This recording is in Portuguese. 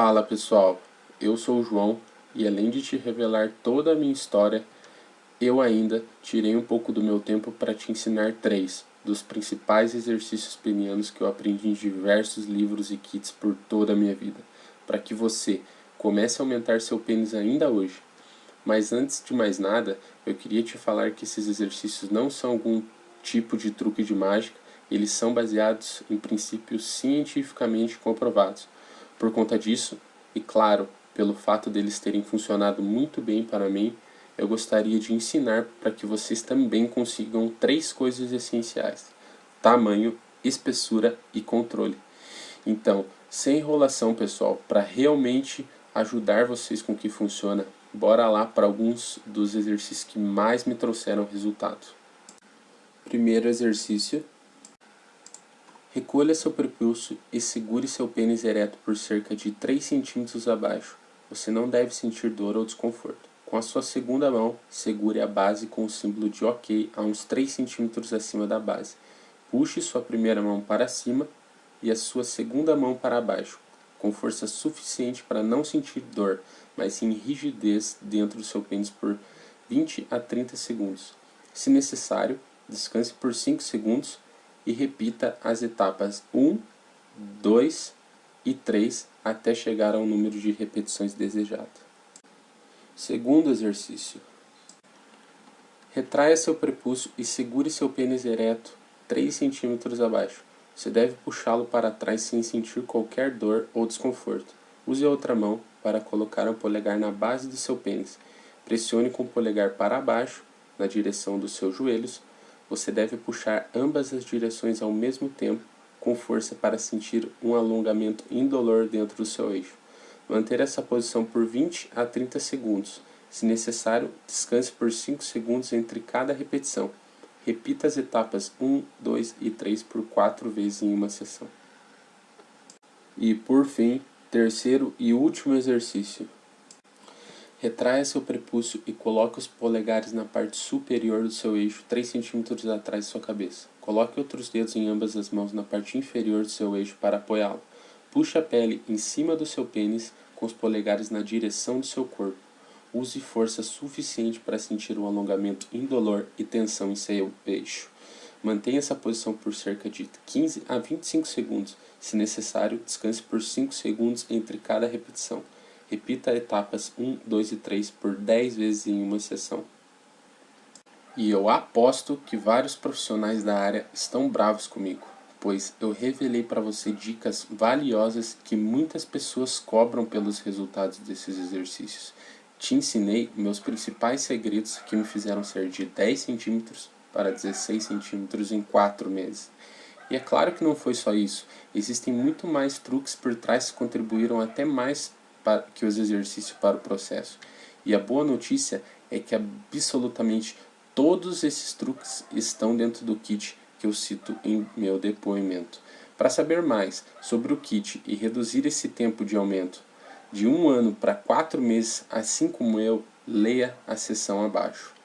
Fala pessoal, eu sou o João e além de te revelar toda a minha história, eu ainda tirei um pouco do meu tempo para te ensinar três dos principais exercícios penianos que eu aprendi em diversos livros e kits por toda a minha vida, para que você comece a aumentar seu pênis ainda hoje. Mas antes de mais nada, eu queria te falar que esses exercícios não são algum tipo de truque de mágica, eles são baseados em princípios cientificamente comprovados. Por conta disso, e claro, pelo fato deles terem funcionado muito bem para mim, eu gostaria de ensinar para que vocês também consigam três coisas essenciais: tamanho, espessura e controle. Então, sem enrolação, pessoal, para realmente ajudar vocês com o que funciona, bora lá para alguns dos exercícios que mais me trouxeram resultado. Primeiro exercício. Recolha seu prepulso e segure seu pênis ereto por cerca de 3 centímetros abaixo. Você não deve sentir dor ou desconforto. Com a sua segunda mão, segure a base com o símbolo de OK a uns 3 centímetros acima da base. Puxe sua primeira mão para cima e a sua segunda mão para baixo, com força suficiente para não sentir dor, mas sim rigidez dentro do seu pênis por 20 a 30 segundos. Se necessário, descanse por 5 segundos e repita as etapas 1, 2 e 3 até chegar ao número de repetições desejado. Segundo exercício. Retraia seu prepúcio e segure seu pênis ereto 3 cm abaixo. Você deve puxá-lo para trás sem sentir qualquer dor ou desconforto. Use a outra mão para colocar o polegar na base do seu pênis. Pressione com o polegar para baixo, na direção dos seus joelhos. Você deve puxar ambas as direções ao mesmo tempo, com força para sentir um alongamento indolor dentro do seu eixo. Manter essa posição por 20 a 30 segundos. Se necessário, descanse por 5 segundos entre cada repetição. Repita as etapas 1, 2 e 3 por 4 vezes em uma sessão. E por fim, terceiro e último exercício. Retraia seu prepúcio e coloque os polegares na parte superior do seu eixo 3 cm atrás de sua cabeça. Coloque outros dedos em ambas as mãos na parte inferior do seu eixo para apoiá-lo. Puxe a pele em cima do seu pênis com os polegares na direção do seu corpo. Use força suficiente para sentir um alongamento indolor e tensão em seu eixo. Mantenha essa posição por cerca de 15 a 25 segundos. Se necessário, descanse por 5 segundos entre cada repetição. Repita etapas 1, 2 e 3 por 10 vezes em uma sessão. E eu aposto que vários profissionais da área estão bravos comigo pois eu revelei para você dicas valiosas que muitas pessoas cobram pelos resultados desses exercícios. Te ensinei meus principais segredos que me fizeram ser de 10 centímetros para 16 centímetros em 4 meses. E é claro que não foi só isso, existem muito mais truques por trás que contribuíram até mais que os exercícios para o processo. E a boa notícia é que absolutamente todos esses truques estão dentro do kit que eu cito em meu depoimento. Para saber mais sobre o kit e reduzir esse tempo de aumento de um ano para quatro meses, assim como eu, leia a seção abaixo.